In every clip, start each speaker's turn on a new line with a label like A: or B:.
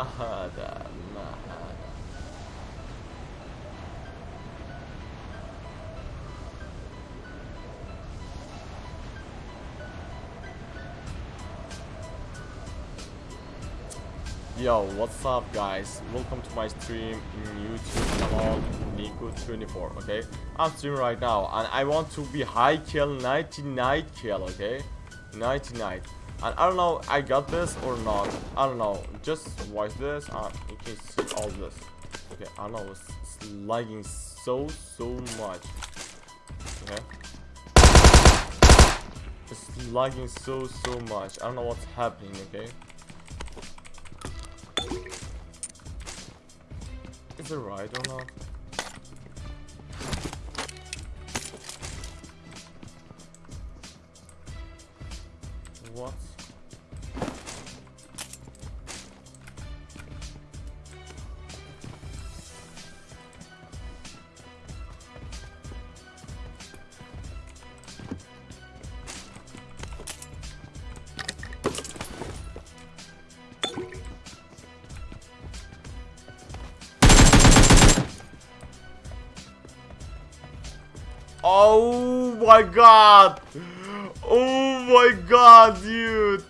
A: Mahada, Mahada. Yo, what's up guys? Welcome to my stream in YouTube channel Nico24, okay? I'm streaming right now and I want to be high kill 99 kill, okay? 99. I don't know I got this or not. I don't know. Just watch this and you can see all this. Okay, I know it's, it's lagging so so much. Okay. It's lagging so so much. I don't know what's happening, okay? Is it right or not? What? Oh my god! Oh my god, dude!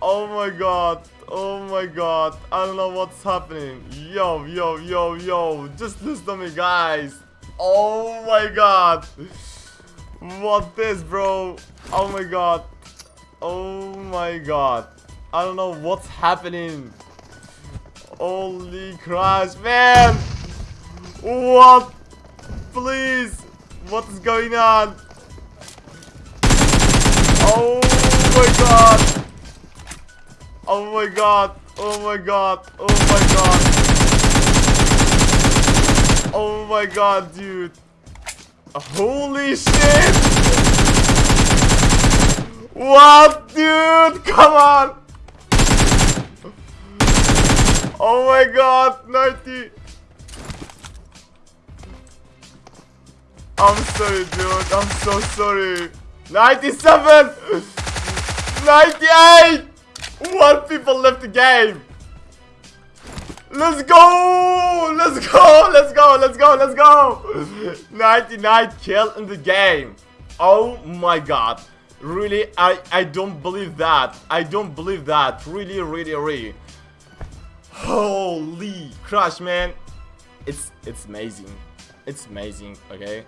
A: Oh my god! Oh my god! I don't know what's happening. Yo, yo, yo, yo! Just listen to me, guys! Oh my god! What this, bro? Oh my god! Oh my god! I don't know what's happening. Holy crash, man! What? Please! What is going on? Oh my god! Oh my god! Oh my god! Oh my god! Oh my god, dude! Holy shit! What, dude? Come on! Oh my god, 90! I'm sorry, dude. I'm so sorry. 97! 98! One people left the game. Let's go! Let's go! Let's go! Let's go! Let's go! 99 kill in the game. Oh my god. Really, I, I don't believe that. I don't believe that. Really, really, really. Holy crush, man. It's it's amazing. It's amazing, okay?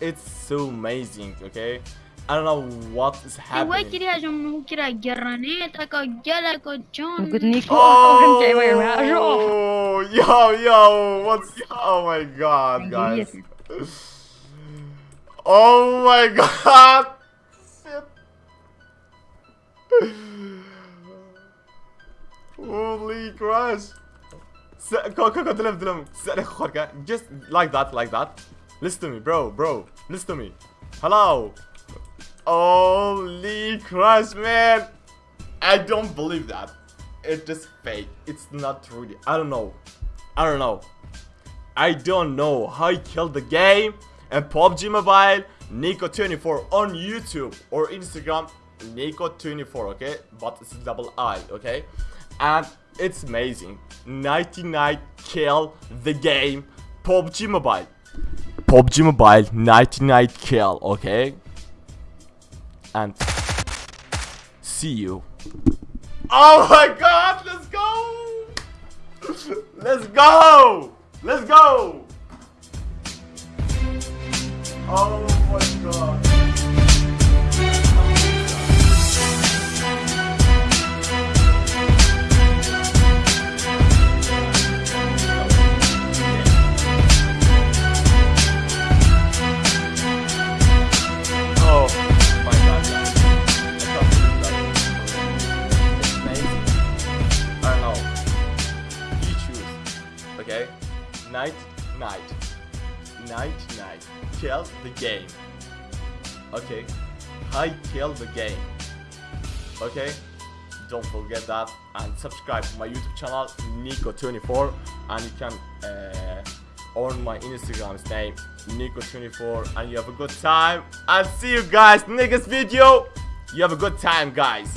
A: It's so amazing, okay? I don't know what is happening.
B: Wai kira jom nu kira geranet ako gela ko John.
C: Good Nico, orang cewek baru.
A: Oh, yo, yo, what's Oh my god, guys. Oh my god. Holy crush. Go, go, go, dilim, dilim. Just like that, like that. Listen to me, bro, bro. Listen to me. Hello. Holy crush, man. I don't believe that. It's just fake. It's not really. I don't know. I don't know. I don't know how he killed the game and PUBG Mobile Nico24 on YouTube or Instagram Nico24 okay but it's double I okay and it's amazing 99 kill the game PUBG Mobile PUBG Mobile 99 kill okay? And see you. Oh my god let's go! Let's go! Let's go! Oh my god Okay? Night, night. Night, night. Kill the game. Okay? I kill the game. Okay? Don't forget that and subscribe to my YouTube channel Nico24 and you can uh, on my Instagram's name Nico24 and you have a good time and see you guys next video. You have a good time guys.